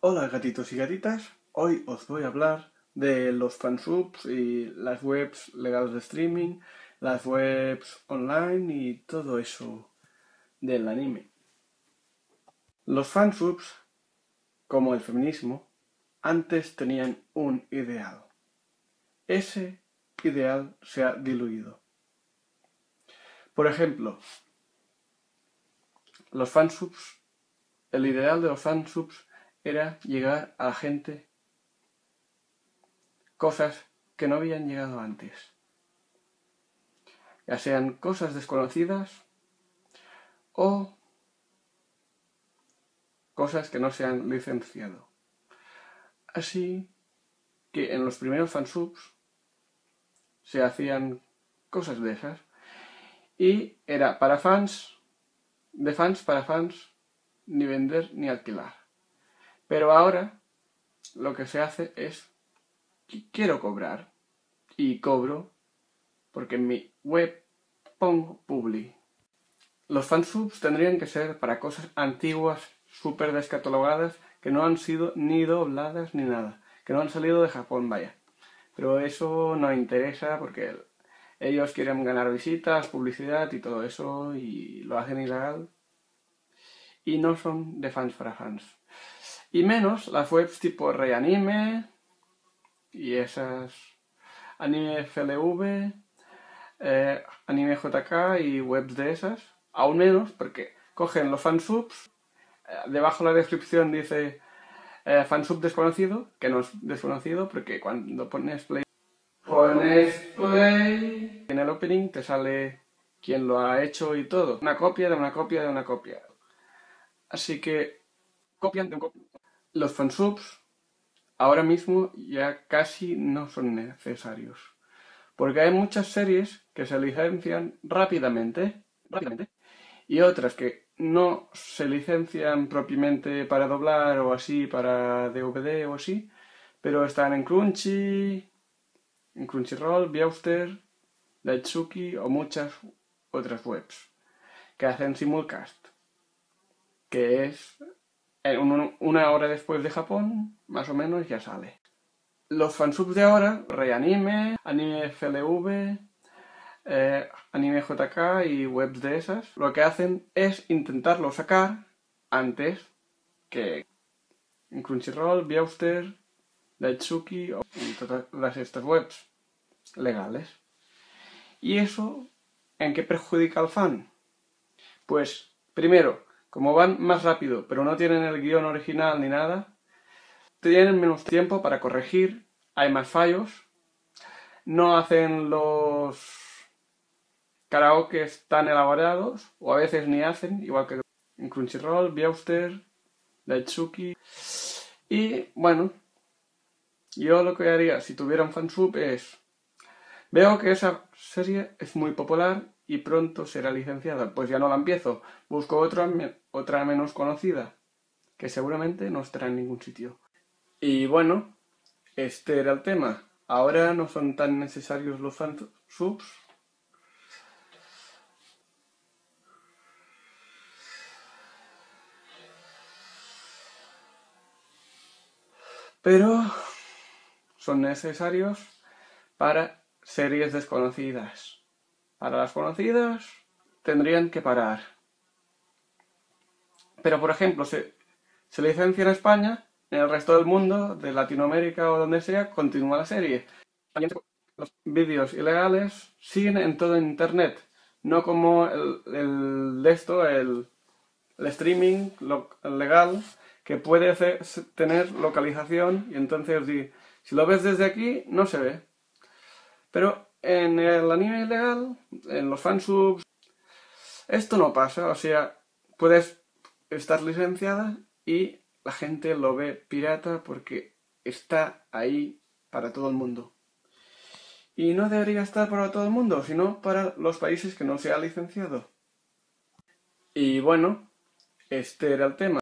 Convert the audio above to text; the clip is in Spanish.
Hola gatitos y gatitas, hoy os voy a hablar de los fansubs y las webs legales de streaming, las webs online y todo eso del anime. Los fansubs, como el feminismo, antes tenían un ideal. Ese ideal se ha diluido. Por ejemplo, los fansubs, el ideal de los fansubs era llegar a la gente cosas que no habían llegado antes. Ya sean cosas desconocidas o cosas que no se han licenciado. Así que en los primeros fansubs se hacían cosas de esas y era para fans, de fans para fans, ni vender ni alquilar. Pero ahora lo que se hace es quiero cobrar y cobro porque en mi web pongo publi. Los fansubs tendrían que ser para cosas antiguas, súper descatalogadas, que no han sido ni dobladas ni nada, que no han salido de Japón, vaya. Pero eso no interesa porque ellos quieren ganar visitas, publicidad y todo eso y lo hacen ilegal. Y no son de fans para fans. Y menos las webs tipo Reanime y esas Anime FLV, eh, Anime JK y webs de esas. Aún menos porque cogen los fansubs, eh, debajo de la descripción dice eh, fansub desconocido, que no es desconocido porque cuando pones play pones play en el opening te sale quién lo ha hecho y todo. Una copia de una copia de una copia. Así que copian de copia. Los fansubs ahora mismo ya casi no son necesarios. Porque hay muchas series que se licencian rápidamente, rápidamente y otras que no se licencian propiamente para doblar o así, para DVD o así, pero están en Crunchy, en Crunchyroll, Viewster, Daitsuki o muchas otras webs que hacen simulcast, que es una hora después de Japón, más o menos, ya sale. Los fansubs de ahora, Reanime, Anime FLV, eh, Anime JK y webs de esas, lo que hacen es intentarlo sacar antes que en Crunchyroll, Viewster, Daitsuki y todas estas webs legales. ¿Y eso en qué perjudica al fan? Pues, primero, como van más rápido, pero no tienen el guion original ni nada, tienen menos tiempo para corregir, hay más fallos, no hacen los karaoke tan elaborados, o a veces ni hacen, igual que en Crunchyroll, Viewster, Daitsuki. Y bueno, yo lo que haría si tuviera un fansub es... Veo que esa serie es muy popular y pronto será licenciada. Pues ya no la empiezo, busco otra, otra menos conocida, que seguramente no estará en ningún sitio. Y bueno, este era el tema. Ahora no son tan necesarios los fansubs. Pero son necesarios para series desconocidas. Para las conocidas tendrían que parar. Pero, por ejemplo, se, se licencia en España, en el resto del mundo, de Latinoamérica o donde sea, continúa la serie. Los vídeos ilegales siguen en todo Internet, no como el, de esto, el, streaming legal, que puede tener localización y entonces si lo ves desde aquí no se ve. Pero en el anime ilegal, en los fansubs, esto no pasa, o sea, puedes estar licenciada y la gente lo ve pirata porque está ahí para todo el mundo. Y no debería estar para todo el mundo, sino para los países que no se ha licenciado. Y bueno, este era el tema.